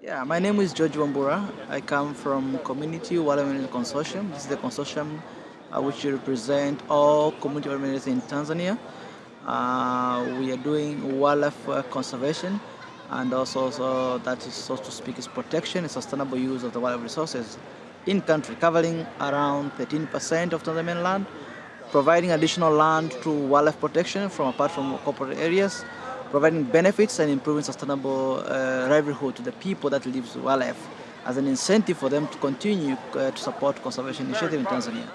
Yeah, my name is George Wambura. I come from Community Wildlife Consortium. This is the consortium uh, which represent all community wildlife in Tanzania. Uh, we are doing wildlife uh, conservation and also so that is so to speak is protection and sustainable use of the wildlife resources in country covering around 13% of Tanzanian land providing additional land to wildlife protection from apart from corporate areas providing benefits and improving sustainable uh, livelihood to the people that live wildlife as an incentive for them to continue uh, to support conservation initiative in Tanzania.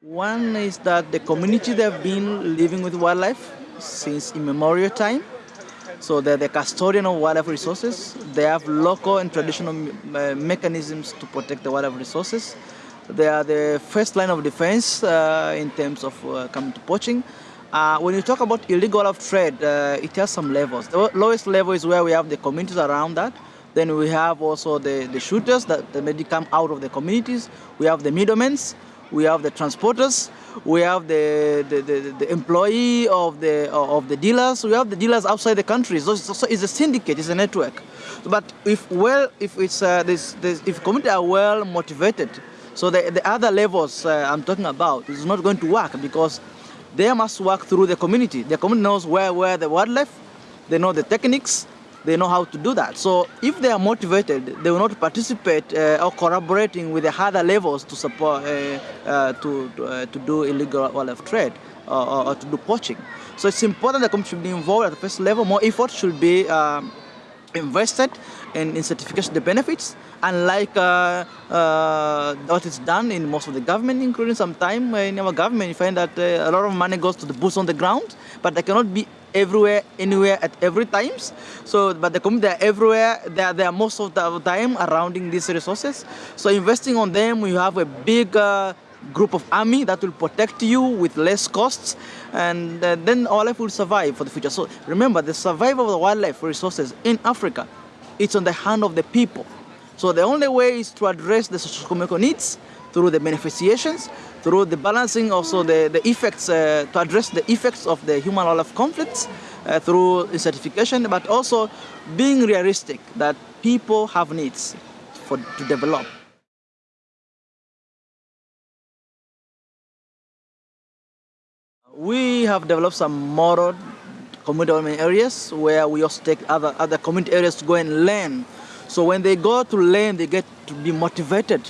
One is that the community they have been living with wildlife since immemorial time. So they're the custodian of wildlife resources. They have local and traditional uh, mechanisms to protect the wildlife resources. They are the first line of defense uh, in terms of uh, coming to poaching. Uh, when you talk about illegal wildlife trade, it has some levels. The lowest level is where we have the communities around that. Then we have also the, the shooters that, that may come out of the communities. We have the middlemen we have the transporters, we have the, the, the, the, employee of the, of the dealers, we have the dealers outside the country. So it's, so it's a syndicate, it's a network. But if well, if it's uh, this, this, if community are well motivated, so the, the other levels uh, I'm talking about is not going to work because they must work through the community. The community knows where where the wildlife, they know the techniques, they know how to do that. So if they are motivated, they will not participate uh, or collaborating with the other levels to support, uh, uh, to, uh, to do illegal wildlife trade or, or, to do poaching. So it's important that the community should be involved at the first level. More effort should be um, invested in, in certification the benefits unlike uh, uh, what is done in most of the government, including some time in our government, you find that uh, a lot of money goes to the boots on the ground, but they cannot be everywhere, anywhere at every times. So, but the community are everywhere. They are there most of the time surrounding these resources. So investing on them, you have a big uh, group of army that will protect you with less costs and uh, then our life will survive for the future. So remember, the survival of the wildlife resources in Africa, it's on the hand of the people. So the only way is to address the socio-economic needs through the beneficiations, through the balancing also the, the effects, uh, to address the effects of the human wildlife conflicts uh, through certification, but also being realistic that people have needs for, to develop. We have developed some model community development areas where we also take other, other community areas to go and learn. So when they go to learn, they get to be motivated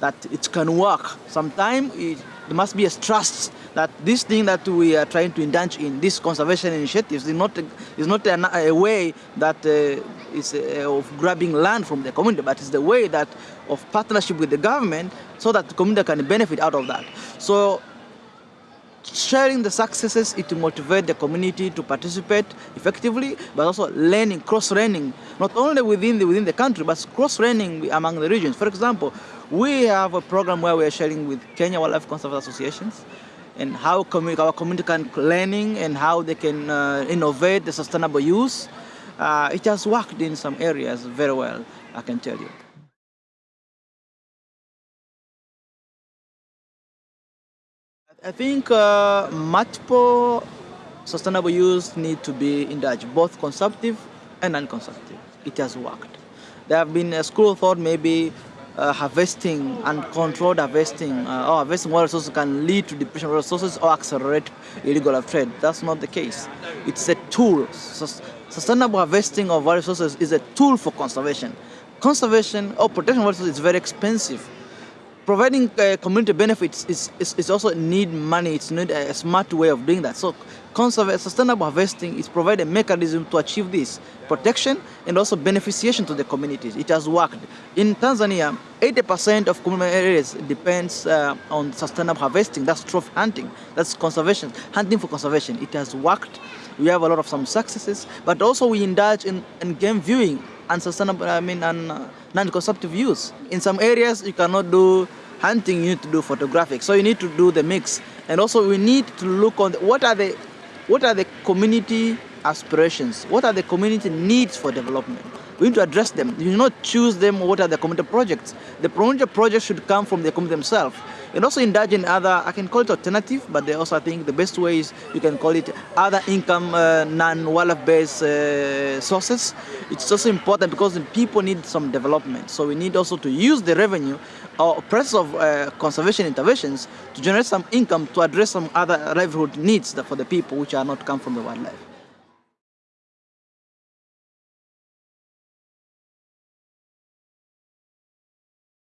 that it can work. Sometimes there must be a trust that this thing that we are trying to indulge in, this conservation initiatives, is not, is not a, a way that uh, is uh, of grabbing land from the community, but it's the way that of partnership with the government so that the community can benefit out of that. So sharing the successes, it motivate the community to participate effectively, but also learning, cross-learning, not only within the, within the country, but cross-learning among the regions. For example, we have a program where we are sharing with Kenya Wildlife Conservancies Associations and how community, our community can learning and how they can uh, innovate the sustainable use. Uh, it has worked in some areas very well, I can tell you. I think uh, multiple sustainable use need to be indulged, both consumptive and non-consumptive. It has worked. There have been a school of thought maybe uh, harvesting and controlled harvesting uh, or harvesting water resources can lead to depletion of resources or accelerate illegal trade. That's not the case. It's a tool. Sustainable harvesting of water resources is a tool for conservation. Conservation or protection of water resources is very expensive providing uh, community benefits is, is, is, also need money, it's need a smart way of doing that. So sustainable harvesting is provide a mechanism to achieve this protection and also beneficiation to the communities. It has worked. In Tanzania, 80% of community areas depends uh, on sustainable harvesting. That's trophy hunting. That's conservation, hunting for conservation. It has worked. We have a lot of some successes, but also we indulge in, in game viewing and sustainable, I mean, and uh, non-consumptive use. In some areas, you cannot do hunting, you need to do photographic. So you need to do the mix. And also we need to look on the, what are the what are the community aspirations? What are the community needs for development? We need to address them. You do not choose them what are the community projects. The community projects should come from the community themselves. and also indulge in other, I can call it alternative, but they also I think the best way is you can call it other income uh, non-wildlife based uh, sources. It's also important because people need some development. So we need also to use the revenue or process of uh, conservation interventions to generate some income to address some other livelihood needs for the people which are not come from the wildlife.